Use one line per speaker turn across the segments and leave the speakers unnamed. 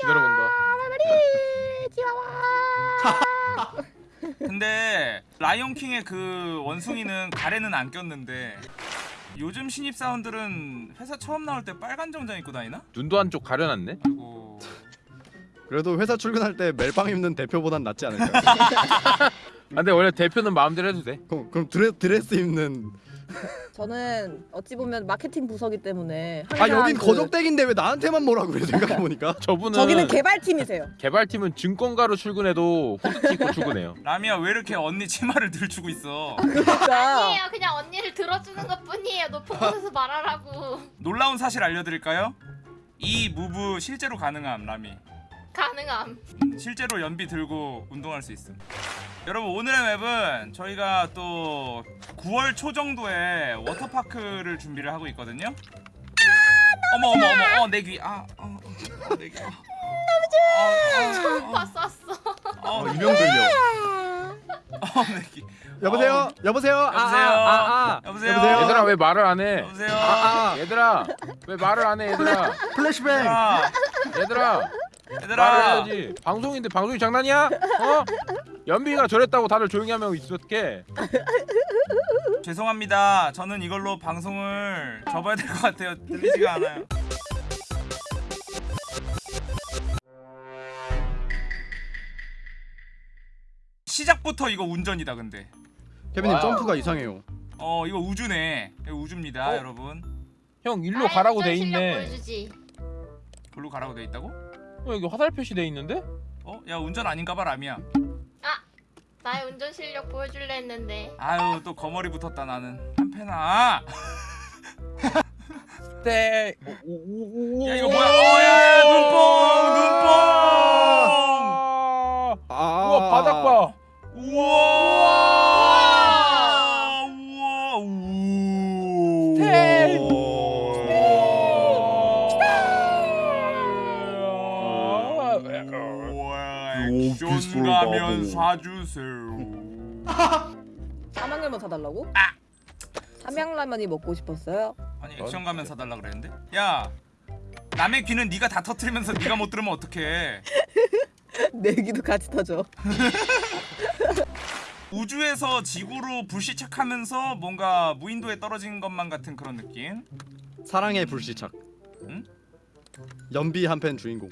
기다려본다.
근데 라이온킹의 그 원숭이는 가래는 안 꼈는데 요즘 신입 사원들은 회사 처음 나올 때 빨간 정장 입고 다니나?
눈도 한쪽 가려놨네.
그리고
그래도 회사 출근할 때 멜빵 입는 대표보단 낫지 않을까요?
아, 근데 원래 대표는 마음대로 해도 돼.
그럼, 그럼 드레, 드레스 입는
저는 어찌 보면 마케팅 부서기 때문에
아 여긴
그-
거적대기인데 왜 나한테만 뭐라 그래 생각해보니까
저분은
저기는 개발팀이세요.
개발팀은 증권가로 출근해도 후드티 입고 출근해요.
라미야 왜 이렇게 언니 치마를 들추고 있어?
그러니까
아니에요 그냥 언니를 들어주는 것 뿐이에요 높은 곳에서 말하라고
놀라운 사실 알려드릴까요? 이 무브 실제로 가능함 라미.
가능함
음, 실제로 연비 들고 운동할 수 있음. 여러분 오늘의 맵은 저희가 또 9월 초 정도에 워터파크를 준비를 하고 있거든요. 어머 어머 어머 어 내 귀. 아, 어, 어, 내 귀. 아,
처음 봤었어
어,
어, 이명 들려
어, 내 귀.
여보세요? 여보세요? 아,
여보세요?
아, 아, 아.
여보세요?
여보세요?
얘들아 왜 말을 안 해?
여보세요.
아, 아.
얘들아 왜 말을 안 해? 얘들아
플래시뱅
얘들아,
얘들아 말을
얘들아.
해야지. 방송인데 방송이 장난이야? 어? 연비가 저랬다고 다들 조용히 하면 있었게.
죄송합니다. 저는 이걸로 방송을 접어야 될 것 같아요. 들리지가 않아요. 시작부터 이거 운전이다 근데.
케빈님. 점프가 이상해요
어 이거 우주네. 이거 우주입니다,
어?
여러분.
형 일로 가라고 돼 있네.
보여주지
글로 가라고 돼 있다고?
어, 여기 화살 표시 돼 있는데?
어? 야 운전 아닌가봐 라미야.
나의 운전 실력 보여줄래 했는데
아유 또 거머리 붙었다 나는. 한 패나.
네.
야 이거 뭐야? 어야 눈뽕 눈뽕.
아,
우와 바닥 봐.
우와 우와 액션 가면 사주세요
삼양라면 사달라고?
아!
삼양라면이 먹고 싶었어요.
아니 액션 가면 사달라 그랬는데 야 남의 귀는 네가 다 터트리면서 네가 못 들으면 어떡해
내기도 같이 터져.
우주에서 지구로 불시착하면서 뭔가 무인도에 떨어진 것만 같은 그런 느낌
사랑의 불시착
응?
연비 한팬 주인공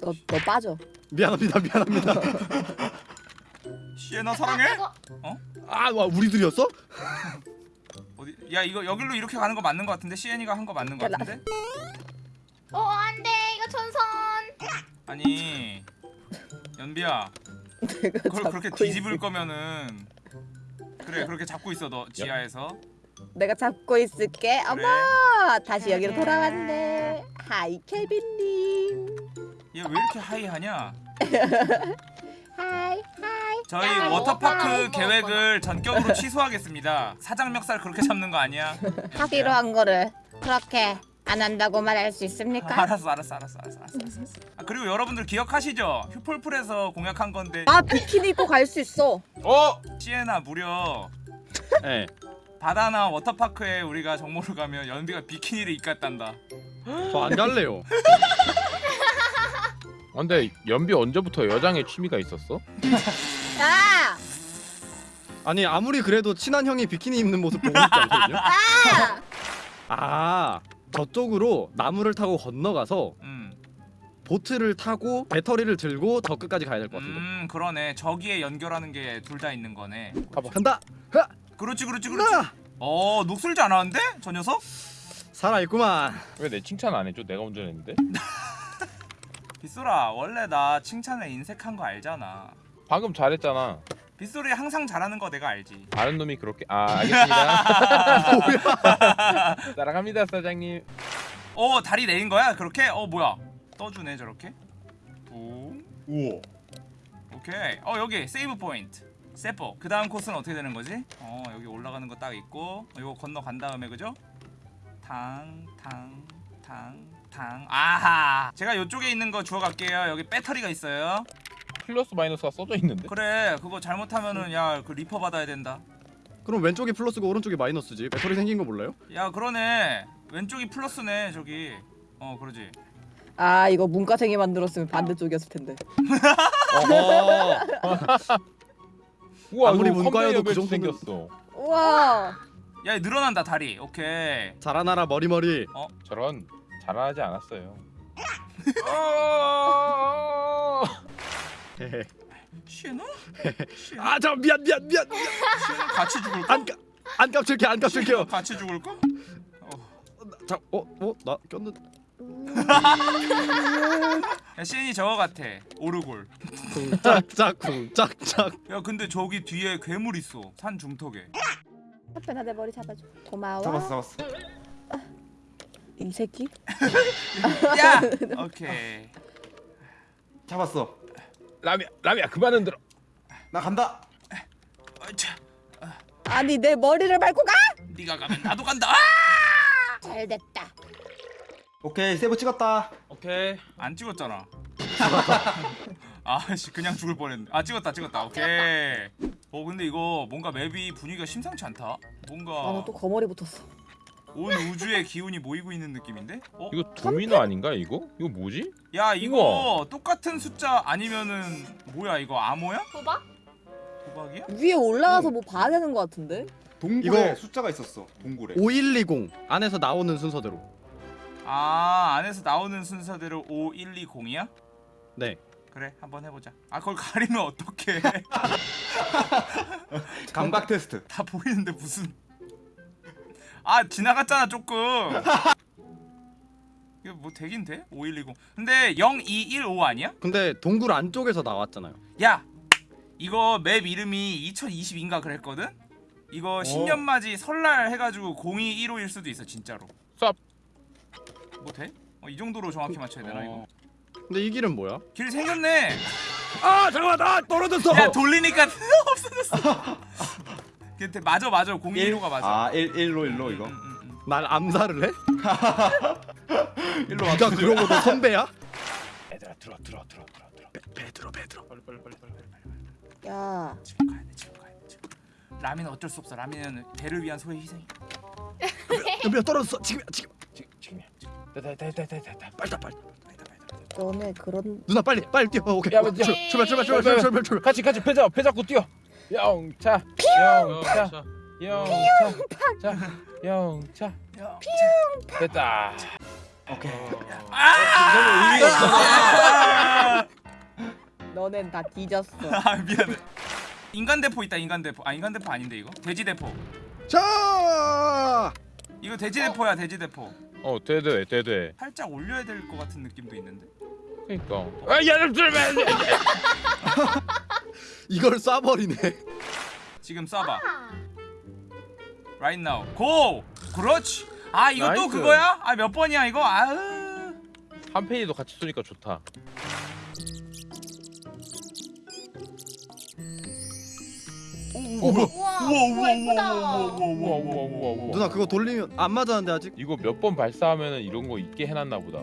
너, 너 빠져.
미안합니다 미안합니다.
시에나 사랑해?
아와 우리들이었어?
어디? 야 이거 여기로 이렇게 가는 거 맞는 거 같은데? 시엔이가 한 거 맞는 거 같은데?
어 안돼. 이거 전선.
아니 연비야.
내가
그걸 그렇게 뒤집을
있을-
거면은 그래 그렇게 잡고 있어 너 지하에서.
내가 잡고 있을게.
그래.
어머, 다시 여기로 돌아왔네. hi 케빈님.
얘 왜 이렇게 high하냐
high high.
저희
야,
워터파크
먹었구나,
계획을 전격으로 취소하겠습니다 사장 멱살 그렇게 잡는 거 아니야
하기로 한 거를 그렇게 안 한다고 말할 수 있습니까?
알았어 알았어 알았어 알았어 알았어, 알았어. 아, 그리고 여러분들 기억하시죠 휴폴풀에서 공약한 건데
아 비키니 입고 갈 수 있어.
어?
시에나 무려
네
바다나 워터파크에 우리가 정모를 가면 연비가 비키니를 입겠단다
저 안 갈래요
아, 근데 연비 언제부터 여장에 취미가 있었어?
야,
아니 아무리 그래도 친한 형이 비키니 입는 모습 보고 싶지 않거든요 아 저쪽으로 나무를 타고 건너가서
음,
보트를 타고 배터리를 들고 저 끝까지 가야 될 것 같은데
음 그러네 저기에 연결하는 게 둘 다 있는 거네
가봐.
간다 흐!
그렇지 그렇지 그렇지
나
어 녹슬지 않았는데 저 녀석?
살아있구만
왜 내 칭찬 안 해줘? 내가 운전했는데?
빗소라 원래 나 칭찬에 인색한 거 알잖아
방금 잘했잖아.
빗소리 항상 잘하는 거 내가 알지
아는 놈이 그렇게 아 알겠습니다. 뭐야? 따라갑니다 사장님.
어 다리 내린 거야 그렇게? 어 뭐야 떠주네 저렇게 붕
우와
오케이 어 여기 save point 세포 그 다음 코스는 어떻게 되는 거지? 어 여기 올라가는 거 딱 있고 어, 이거 건너간 다음에 그죠? 탕탕 탕탕 아하. 제가 이쪽에 있는 거 주워갈게요. 여기 배터리가 있어요.
플러스 마이너스가 써져 있는데?
그래 그거 잘못하면은 야 그 리퍼 받아야 된다.
그럼 왼쪽이 플러스고 오른쪽이 마이너스지? 배터리 생긴 거 몰라요?
야 그러네. 왼쪽이 플러스네 저기. 어 그러지.
아 이거 문과생이 만들었으면 반대쪽이었을 텐데.
우와
아무리 문과여도 그 정도는-
생겼어.
우와.
야 늘어난다 다리. 오케이.
자라나라 머리머리.
저런 잘하지 않았어요. 어!
헤헤.
시에너?
아, 저 미안 미안 미안. 미안.
시에너 같이 죽을까?
안 까- 안 깜짝이야 안 깜짝이야.
같이 죽을까?
자, 어, 어, 나 꼈는.
야 시엔이 저거 같아 오르골
쿵짝짝 쿵짝짝.
야 근데 저기 뒤에 괴물 있어 산 중턱에
하편아 내 머리 잡아줘. 고마워.
잡았어 잡았어
이 새끼?
야 오케이
잡았어
라미야 라미야 그만 흔들어.
나 간다
아니 내 머리를 밟고 가?
네가 가면 나도 간다 아!
잘 됐다.
오케이 세이브 찍었다
오케이.
안 찍었잖아 아씨 그냥 죽을 뻔했네 아 찍었다 찍었다 오케이 어 근데 이거 뭔가 맵이 분위기가 심상치 않다 뭔가
아나 또 거머리 붙었어.
온 우주의 기운이 모이고 있는 느낌인데? 어?
이거 도미노 아닌가 이거? 이거 뭐지?
야 이거 똑같은 숫자 아니면은 뭐야 이거 암호야?
도박?
도박이야?
위에 올라가서 뭐 봐야 되는 것 같은데?
동굴에
이거-
숫자가 있었어 동굴에
5120 안에서 나오는 순서대로.
아 안에서 나오는 순서대로 5120이야?
네.
그래 한번 해보자 아 그걸 가리면 어떡해
감각 테스트
다 보이는데 무슨 아 지나갔잖아 조금 이거 뭐 되긴 돼? 5120 근데 0215 아니야?
근데 동굴 안쪽에서 나왔잖아요.
야 이거 맵 이름이 2020인가 그랬거든? 이거 신년맞이 설날 해가지고 0215일 수도 있어 진짜로
쌉.
뭐 돼? 어, 이 정도로 정확히 맞춰야 되나 이거?
근데 이 길은 뭐야?
길 생겼네
아, 잠깐만. 나 떨어졌어.
야 돌리니까 없어졌어 근데 맞아 맞아 0215가 맞아
아 1, 1로 1로 이거
음, 음, 음.
날 암살을 해?
1로
네가 그러고도 선배야?
얘들아 들어 들어 들어 들어 들어.
배 들어 배 들어.
빨리 빨리 빨리 빨리.
야
지금 가야 돼 지금 가야 돼 지금 라미는 어쩔 수 없어 라미는 배를 위한 소의 희생이
연비야 떨어졌어. 지금이야 지금.
지금 지금이야. 지금. 됐다 됐다 됐다 됐다.
빨리 빨리.
너네 그런
누나 빨리 빨리 뛰어. 오케이.
야, 먼저.
출- 출발 출발 출발 출발 출발 출발.
같이 같이 패자 패 잡고 뛰어. 영차 영차 영차. 자 영차 됐다.
오케이.
아!
너넨 다 뒤졌어.
아 미안해. 인간 대포 있다 인간 대포. 아 인간 대포 아닌데 이거? 돼지 대포.
자.
이거 돼지 대포야 돼지 대포.
어 되돼 되돼.
살짝 올려야 될 것 같은 느낌도 있는데?
그러니까. 아 얘를 들면
이걸 쏴버리네.
지금 쏴봐 right now go 그렇지 아 이거 또
nice.
그거야 아 몇 번이야 이거 아으
한 페이지도 같이 쏘니까 좋다.
어, 뭐야?
우와
우와 우와
우와
우와 우와
우와
우와
우와 우와 우와.
누나 그거 돌리면 안 맞았는데 아직?
이거 몇 번 발사하면은 이런 거 있게 해놨나 보다.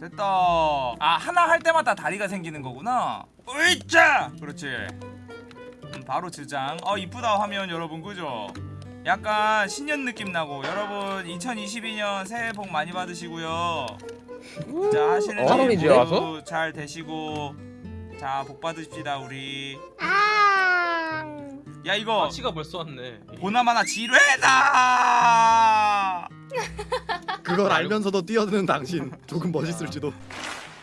됐다. 아 하나 할 때마다 다리가 생기는 거구나. 으이짜! 그렇지. 음, 바로 저장. 어 이쁘다 화면 여러분 그죠? 약간 신년 느낌 나고. 여러분 2022년 새해 복 많이 받으시고요. 자 하시는
어,
일
이제
모두? 잘 되시고. 자 복 받으십시다 우리.
아.
야 이거
마치가 벌써 왔네.
보나마나 지뢰다
그걸 알면서도 뛰어드는 당신 조금 멋있을지도.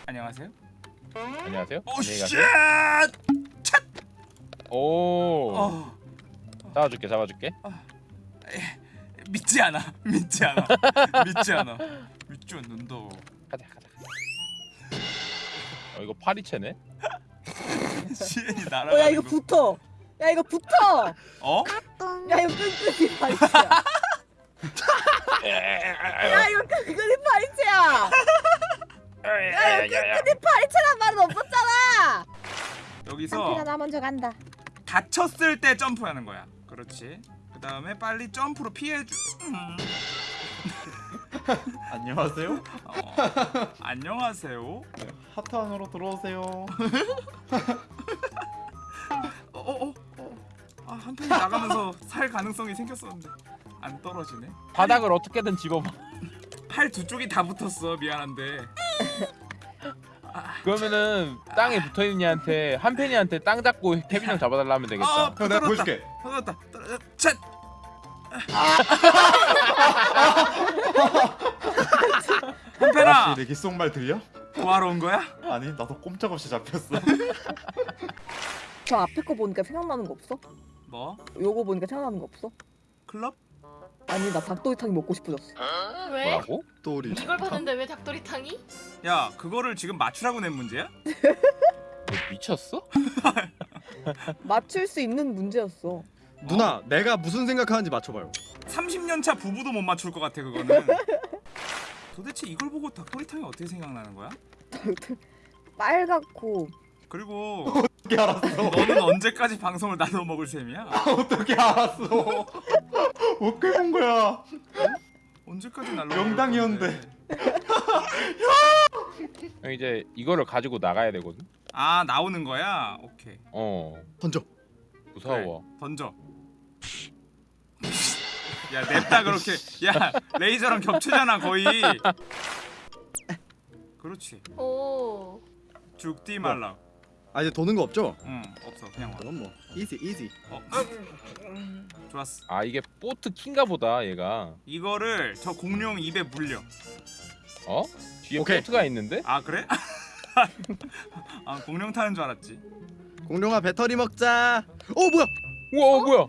안녕하세요
안녕하세요.
오
shit! 오.
어,
잡아줄게 잡아줄게.
믿지 않아 믿지 않아 믿지 않아 믿지 않는다
가자 가자. 어 이거 파리채네.
시엔이 날아가는
어야 이거
거.
붙어. 야 이거 붙어.
어?
야 이거 끈끈이 파리채야. 야
여기서
나 먼저 간다.
다쳤을 때 점프하는 거야. 그렇지. 그 다음에 빨리 점프로 피해주 음.
안녕하세요.
어. 안녕하세요.
하트 안으로 들어오세요.
어 어어 어, 아, 한 편이 나가면서 살 가능성이 생겼었는데 안 떨어지네.
바닥을 어떻게든 집어봐.
팔 두 쪽이 다 붙었어. 미안한데
그러면은 땅에 붙어있는 애한테 한 팬이한테 땅 잡고 케빈 형 잡아달라 하면 되겠다
아,
형 내가. 보여줄게.
떨어졌다. 떨어졌다. 쳇. 한편아
아씨 내 귓속말 들려?
뭐하러 온 거야?
아니 나도 꼼짝없이 잡혔어.
저 앞에 거 보니까 생각나는 거 없어?
뭐?
요거 보니까 생각나는 거 없어?
클럽?
아니 나 닭도리탕이 먹고 싶어졌어
왜?
뭐라고?
또 우리
이걸 봤는데 왜 닭도리탕이?
야 그거를 지금 맞추라고 낸 문제야?
너 미쳤어?
맞출 수 있는 문제였어
누나 내가 무슨 생각하는지 맞춰봐요
30년차 부부도 못 맞출 것 같아 그거는 도대체 이걸 보고 닭도리탕이 어떻게 생각나는 거야?
빨갛고
그리고
어떻게 알았어?
너는 언제까지 방송을 나눠 먹을 셈이야?
어떻게 알았어? 어떻게 본 거야?
언제까지 날로
명당이었는데.
형 이제 이거를 가지고 나가야 되거든?
아 나오는 거야? 오케이.
어.
던져.
무서워.
던져. 야 냅다 그렇게. 야 레이저랑 겹치잖아 거의. 그렇지.
오.
죽디 말라
아 이제 도는 거 없죠?
응 없어 그냥 와
그럼 뭐 이지 이지
어. 좋았어
아 이게 보트 킹가 보다 얘가
이거를 저 공룡 입에 물려
어? 뒤에
오케이.
보트가 있는데?
아 그래? 아 공룡 타는 줄 알았지
공룡아 배터리 먹자 어 뭐야
우와 어, 뭐야